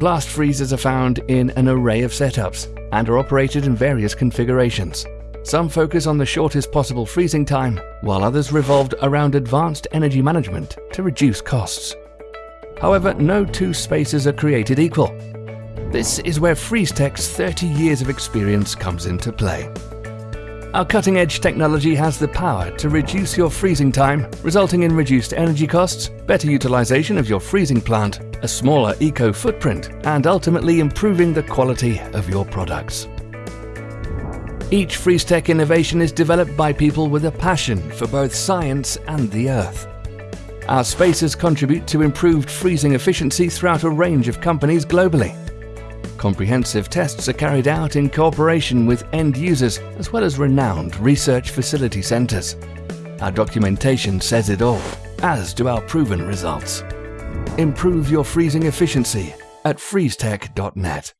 Blast freezers are found in an array of setups and are operated in various configurations. Some focus on the shortest possible freezing time, while others revolved around advanced energy management to reduce costs. However, no two spaces are created equal. This is where FreezeTech's 30 years of experience comes into play. Our cutting-edge technology has the power to reduce your freezing time, resulting in reduced energy costs, better utilization of your freezing plant, a smaller eco-footprint, and ultimately improving the quality of your products. Each FreezeTech innovation is developed by people with a passion for both science and the earth. Our spaces contribute to improved freezing efficiency throughout a range of companies globally. Comprehensive tests are carried out in cooperation with end users as well as renowned research facility centres. Our documentation says it all, as do our proven results. Improve your freezing efficiency at freezetech.net.